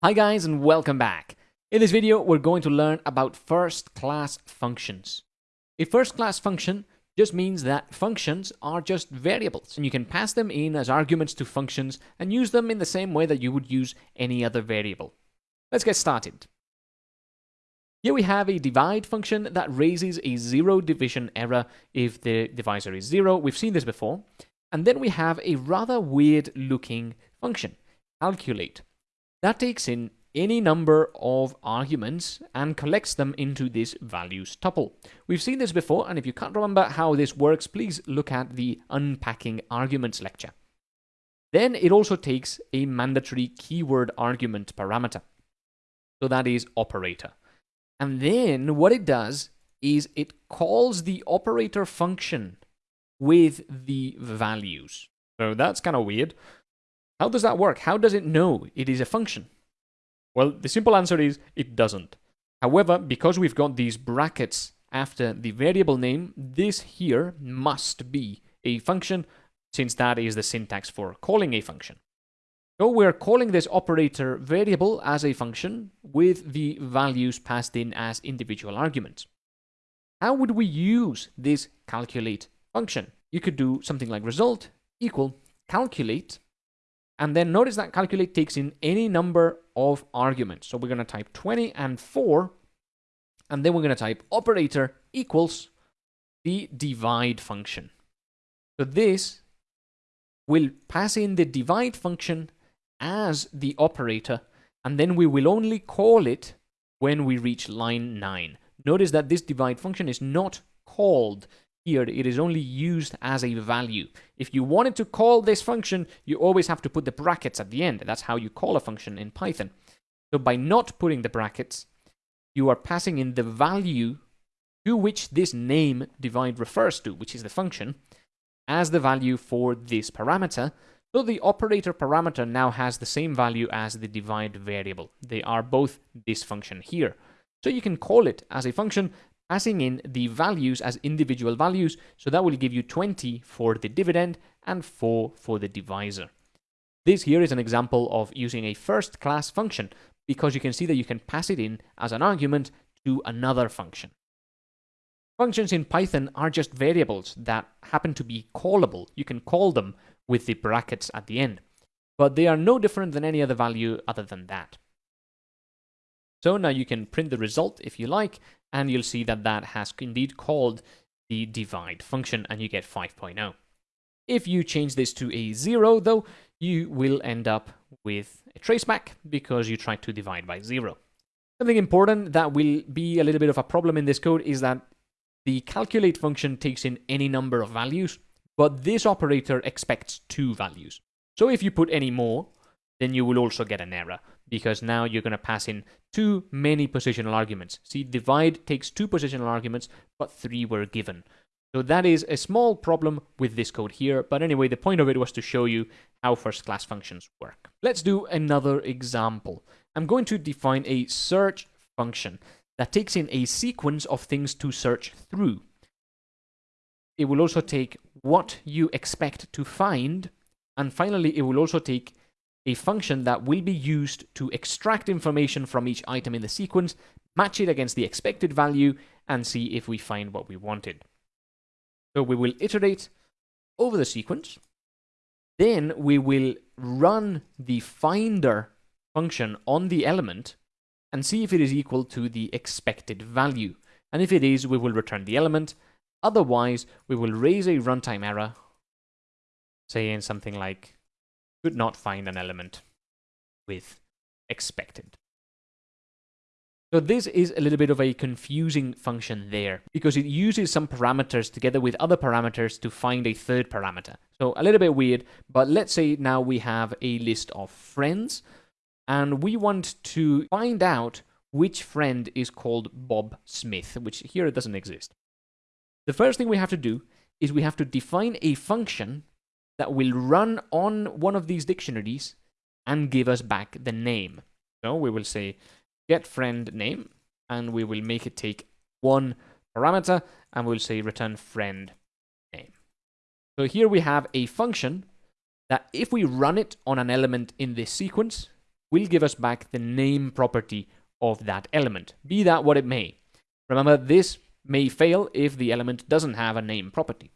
Hi guys and welcome back. In this video, we're going to learn about first-class functions. A first-class function just means that functions are just variables and you can pass them in as arguments to functions and use them in the same way that you would use any other variable. Let's get started. Here we have a divide function that raises a zero division error if the divisor is zero. We've seen this before. And then we have a rather weird looking function, calculate that takes in any number of arguments and collects them into this values tuple. We've seen this before, and if you can't remember how this works, please look at the unpacking arguments lecture. Then it also takes a mandatory keyword argument parameter. So that is operator. And then what it does is it calls the operator function with the values. So that's kind of weird. How does that work? How does it know it is a function? Well, the simple answer is it doesn't. However, because we've got these brackets after the variable name, this here must be a function since that is the syntax for calling a function. So we're calling this operator variable as a function with the values passed in as individual arguments. How would we use this calculate function? You could do something like result equal calculate and then notice that calculate takes in any number of arguments. So we're going to type 20 and 4. And then we're going to type operator equals the divide function. So this will pass in the divide function as the operator. And then we will only call it when we reach line 9. Notice that this divide function is not called here, it is only used as a value. If you wanted to call this function, you always have to put the brackets at the end. That's how you call a function in Python. So by not putting the brackets, you are passing in the value to which this name divide refers to, which is the function, as the value for this parameter. So the operator parameter now has the same value as the divide variable. They are both this function here. So you can call it as a function passing in the values as individual values. So that will give you 20 for the dividend and 4 for the divisor. This here is an example of using a first class function because you can see that you can pass it in as an argument to another function. Functions in Python are just variables that happen to be callable. You can call them with the brackets at the end, but they are no different than any other value other than that. So now you can print the result if you like, and you'll see that that has indeed called the divide function, and you get 5.0. If you change this to a 0, though, you will end up with a traceback because you tried to divide by 0. Something important that will be a little bit of a problem in this code is that the calculate function takes in any number of values, but this operator expects two values. So if you put any more, then you will also get an error because now you're going to pass in too many positional arguments. See, divide takes two positional arguments, but three were given. So that is a small problem with this code here, but anyway, the point of it was to show you how first-class functions work. Let's do another example. I'm going to define a search function that takes in a sequence of things to search through. It will also take what you expect to find, and finally, it will also take a function that will be used to extract information from each item in the sequence, match it against the expected value, and see if we find what we wanted. So we will iterate over the sequence. Then we will run the finder function on the element and see if it is equal to the expected value. And if it is, we will return the element. Otherwise, we will raise a runtime error, saying something like could not find an element with expected. So this is a little bit of a confusing function there because it uses some parameters together with other parameters to find a third parameter. So a little bit weird, but let's say now we have a list of friends and we want to find out which friend is called Bob Smith, which here it doesn't exist. The first thing we have to do is we have to define a function that will run on one of these dictionaries and give us back the name. So we will say get friend name and we will make it take one parameter and we'll say return friend name. So here we have a function that if we run it on an element in this sequence, will give us back the name property of that element, be that what it may. Remember, this may fail if the element doesn't have a name property.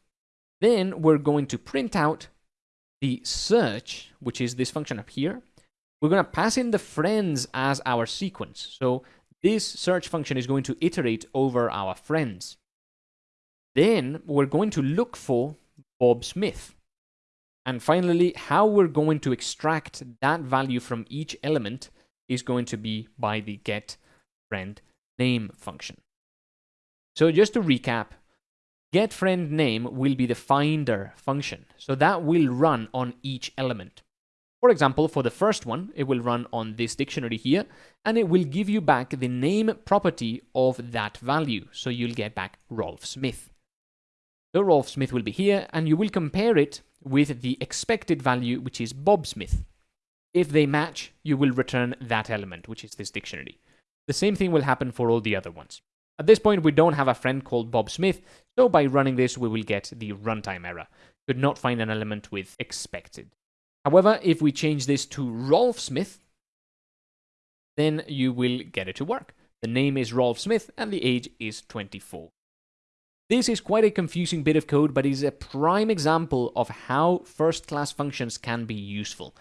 Then we're going to print out the search, which is this function up here. We're going to pass in the friends as our sequence. So this search function is going to iterate over our friends. Then we're going to look for Bob Smith. And finally, how we're going to extract that value from each element is going to be by the get friend name function. So just to recap, get friend name will be the finder function. So that will run on each element. For example, for the first one, it will run on this dictionary here, and it will give you back the name property of that value. So you'll get back Rolf Smith. So Rolf Smith will be here, and you will compare it with the expected value, which is Bob Smith. If they match, you will return that element, which is this dictionary. The same thing will happen for all the other ones. At this point, we don't have a friend called Bob Smith, so by running this, we will get the runtime error. Could not find an element with expected. However, if we change this to Rolf Smith, then you will get it to work. The name is Rolf Smith and the age is 24. This is quite a confusing bit of code, but is a prime example of how first-class functions can be useful.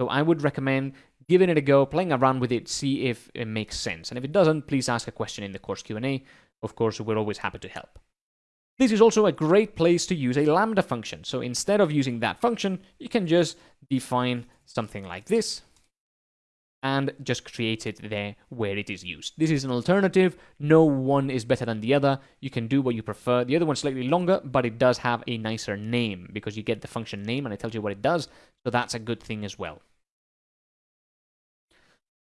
So I would recommend giving it a go, playing around with it, see if it makes sense. And if it doesn't, please ask a question in the course Q&A. Of course, we're always happy to help. This is also a great place to use a lambda function. So instead of using that function, you can just define something like this and just create it there where it is used. This is an alternative. No one is better than the other. You can do what you prefer. The other one's slightly longer, but it does have a nicer name because you get the function name and it tells you what it does. So that's a good thing as well.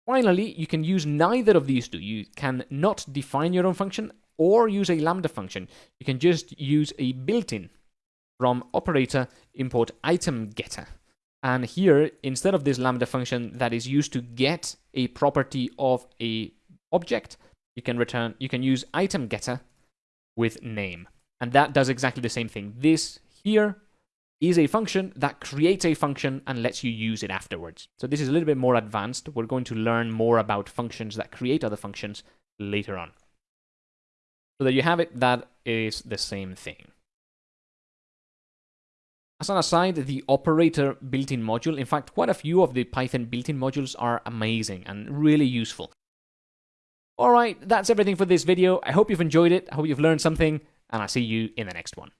Finally, you can use neither of these two. You can not define your own function or use a lambda function. You can just use a built-in from operator import item getter. And here, instead of this lambda function that is used to get a property of a object, you can return, you can use item getter with name. And that does exactly the same thing. This here is a function that creates a function and lets you use it afterwards. So this is a little bit more advanced. We're going to learn more about functions that create other functions later on. So there you have it. That is the same thing. As an aside, the operator built-in module, in fact, quite a few of the Python built-in modules are amazing and really useful. Alright, that's everything for this video. I hope you've enjoyed it, I hope you've learned something, and I'll see you in the next one.